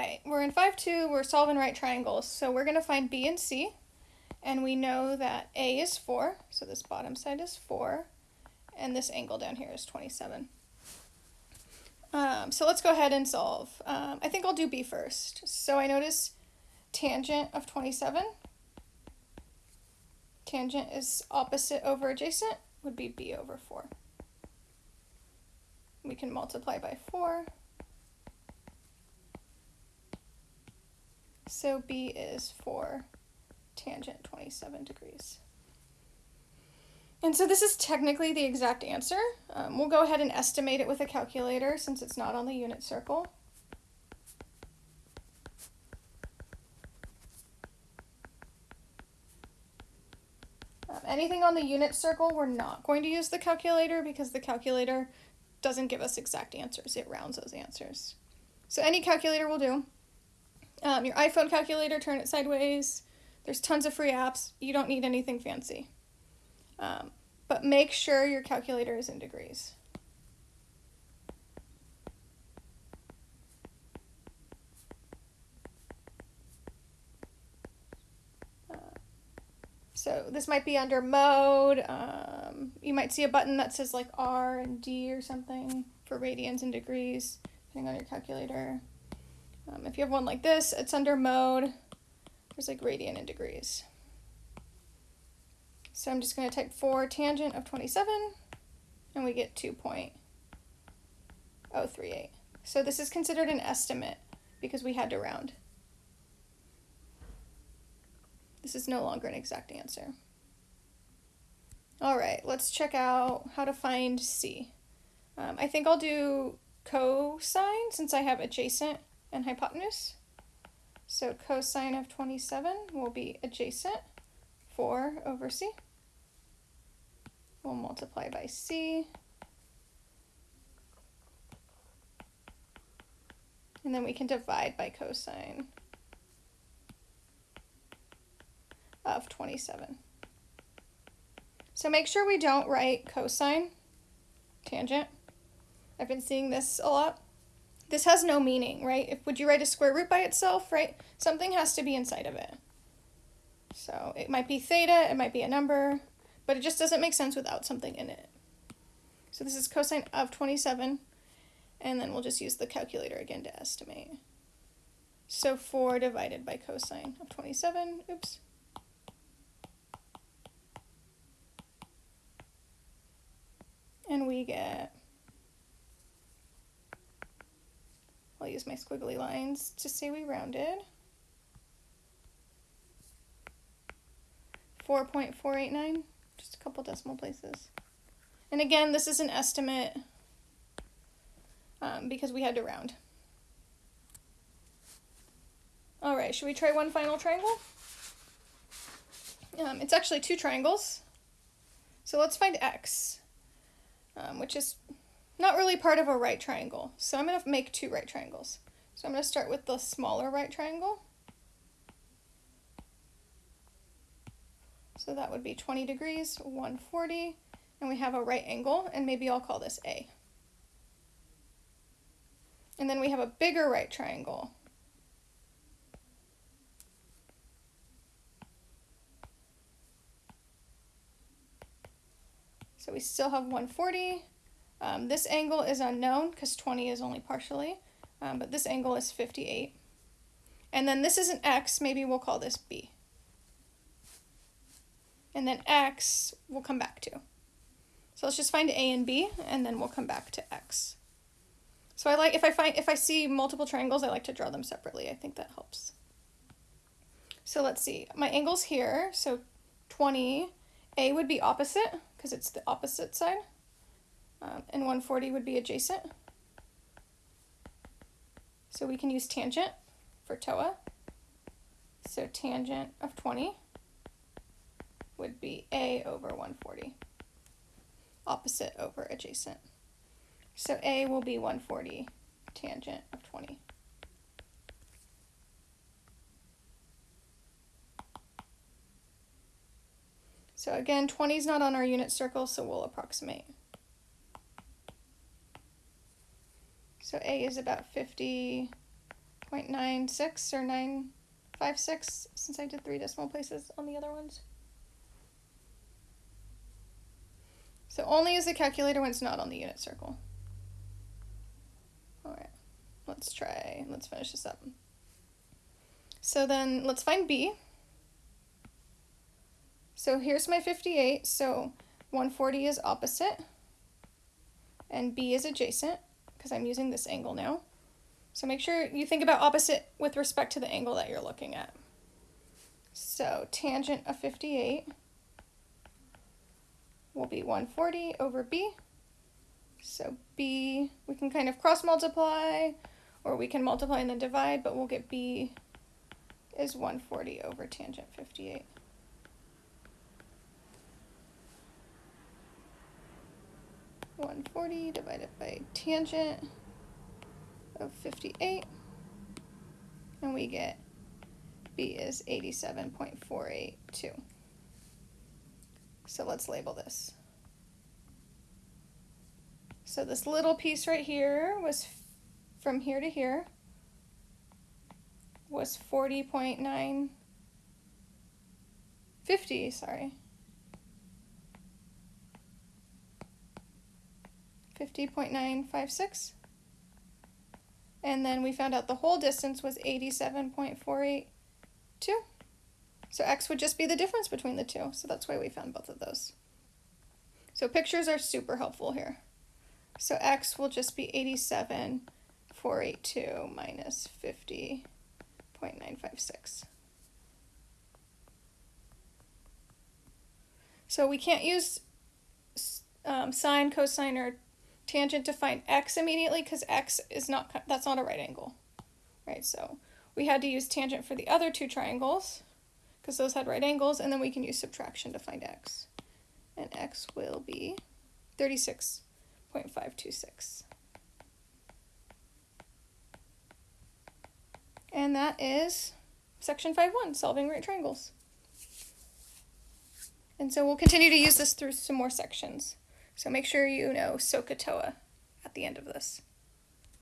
right, we're in 5-2, we're solving right triangles. So we're going to find B and C, and we know that A is 4, so this bottom side is 4, and this angle down here is 27. Um, so let's go ahead and solve. Um, I think I'll do B first. So I notice tangent of 27, tangent is opposite over adjacent, would be B over 4. We can multiply by 4. So B is for tangent 27 degrees. And so this is technically the exact answer. Um, we'll go ahead and estimate it with a calculator since it's not on the unit circle. Um, anything on the unit circle, we're not going to use the calculator because the calculator doesn't give us exact answers. It rounds those answers. So any calculator will do. Um, your iPhone calculator, turn it sideways. There's tons of free apps. You don't need anything fancy. Um, but make sure your calculator is in degrees. Uh, so this might be under mode. Um, you might see a button that says like R and D or something for radians and degrees, depending on your calculator. Um, if you have one like this, it's under mode. There's like radian and degrees. So I'm just going to type 4 tangent of 27, and we get 2.038. So this is considered an estimate because we had to round. This is no longer an exact answer. All right, let's check out how to find C. Um, I think I'll do cosine since I have adjacent and hypotenuse. So cosine of 27 will be adjacent 4 over c. We'll multiply by c. And then we can divide by cosine of 27. So make sure we don't write cosine tangent. I've been seeing this a lot this has no meaning, right? If would you write a square root by itself, right? Something has to be inside of it. So it might be theta, it might be a number, but it just doesn't make sense without something in it. So this is cosine of 27, and then we'll just use the calculator again to estimate. So 4 divided by cosine of 27, oops. And we get I'll use my squiggly lines to say we rounded. 4.489, just a couple decimal places. And again, this is an estimate um, because we had to round. All right, should we try one final triangle? Um, it's actually two triangles. So let's find x, um, which is not really part of a right triangle. So I'm going to make two right triangles. So I'm going to start with the smaller right triangle. So that would be 20 degrees, 140, and we have a right angle, and maybe I'll call this A. And then we have a bigger right triangle. So we still have 140, um, this angle is unknown because 20 is only partially, um, but this angle is 58. And then this is an x, maybe we'll call this b. And then x we'll come back to. So let's just find a and b, and then we'll come back to x. So I like, if I find, if I see multiple triangles, I like to draw them separately. I think that helps. So let's see, my angle's here, so 20, a would be opposite, because it's the opposite side um, and 140 would be adjacent. So we can use tangent for TOA. So tangent of 20 would be A over 140, opposite over adjacent. So A will be 140 tangent of 20. So again, 20 is not on our unit circle, so we'll approximate. So A is about 50.96 or 956 since I did three decimal places on the other ones. So only use the calculator when it's not on the unit circle. All right, let's try, let's finish this up. So then let's find B. So here's my 58, so 140 is opposite, and B is adjacent, because I'm using this angle now. So make sure you think about opposite with respect to the angle that you're looking at. So tangent of 58 will be 140 over b. So b, we can kind of cross multiply, or we can multiply and then divide, but we'll get b is 140 over tangent 58. One forty divided by tangent of fifty-eight, and we get b is eighty-seven point four eight two. So let's label this. So this little piece right here was from here to here was 40.9 50, sorry. 50.956. And then we found out the whole distance was 87.482. So x would just be the difference between the two. So that's why we found both of those. So pictures are super helpful here. So x will just be 87,482 minus 50.956. So we can't use um, sine, cosine, or tangent to find x immediately because x is not, that's not a right angle, right? So we had to use tangent for the other two triangles because those had right angles, and then we can use subtraction to find x. And x will be 36.526. And that is section 5.1, solving right triangles. And so we'll continue to use this through some more sections. So make sure you know SOHCAHTOA at the end of this.